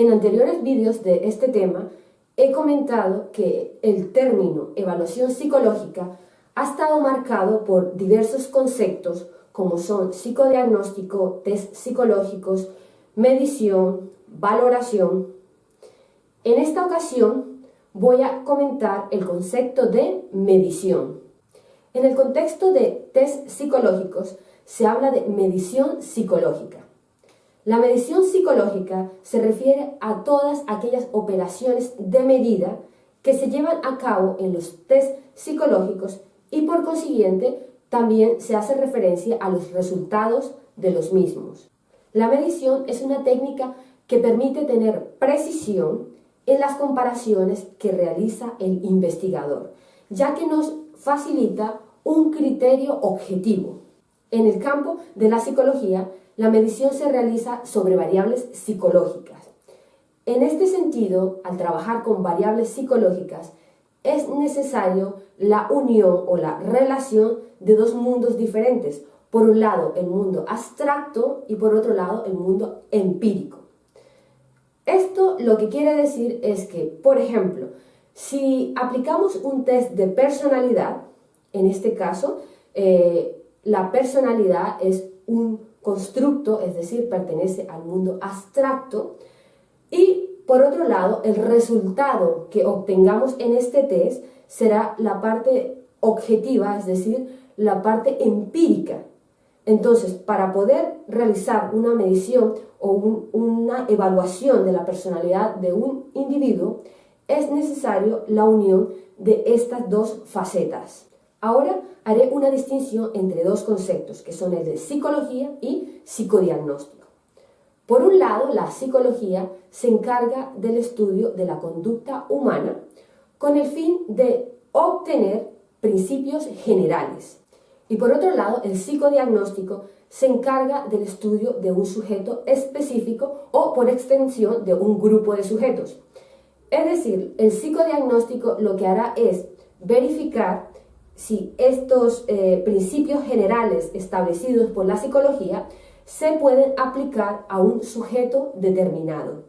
En anteriores vídeos de este tema he comentado que el término evaluación psicológica ha estado marcado por diversos conceptos como son psicodiagnóstico, test psicológicos, medición, valoración. En esta ocasión voy a comentar el concepto de medición. En el contexto de test psicológicos se habla de medición psicológica. La medición psicológica se refiere a todas aquellas operaciones de medida que se llevan a cabo en los test psicológicos y por consiguiente también se hace referencia a los resultados de los mismos. La medición es una técnica que permite tener precisión en las comparaciones que realiza el investigador, ya que nos facilita un criterio objetivo. En el campo de la psicología, la medición se realiza sobre variables psicológicas. En este sentido, al trabajar con variables psicológicas, es necesario la unión o la relación de dos mundos diferentes. Por un lado, el mundo abstracto y por otro lado, el mundo empírico. Esto lo que quiere decir es que, por ejemplo, si aplicamos un test de personalidad, en este caso, eh, la personalidad es un constructo, es decir, pertenece al mundo abstracto, y por otro lado, el resultado que obtengamos en este test será la parte objetiva, es decir, la parte empírica. Entonces, para poder realizar una medición o una evaluación de la personalidad de un individuo, es necesario la unión de estas dos facetas. Ahora haré una distinción entre dos conceptos, que son el de psicología y psicodiagnóstico. Por un lado, la psicología se encarga del estudio de la conducta humana con el fin de obtener principios generales. Y por otro lado, el psicodiagnóstico se encarga del estudio de un sujeto específico o por extensión de un grupo de sujetos. Es decir, el psicodiagnóstico lo que hará es verificar si estos eh, principios generales establecidos por la psicología se pueden aplicar a un sujeto determinado.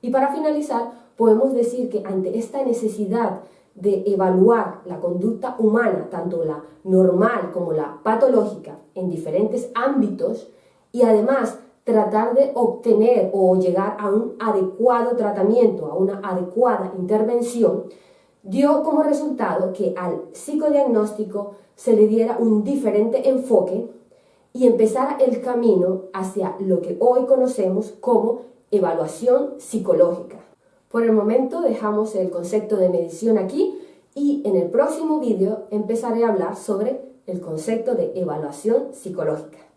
Y para finalizar, podemos decir que ante esta necesidad de evaluar la conducta humana, tanto la normal como la patológica, en diferentes ámbitos, y además tratar de obtener o llegar a un adecuado tratamiento, a una adecuada intervención, dio como resultado que al psicodiagnóstico se le diera un diferente enfoque y empezara el camino hacia lo que hoy conocemos como evaluación psicológica. Por el momento dejamos el concepto de medición aquí y en el próximo vídeo empezaré a hablar sobre el concepto de evaluación psicológica.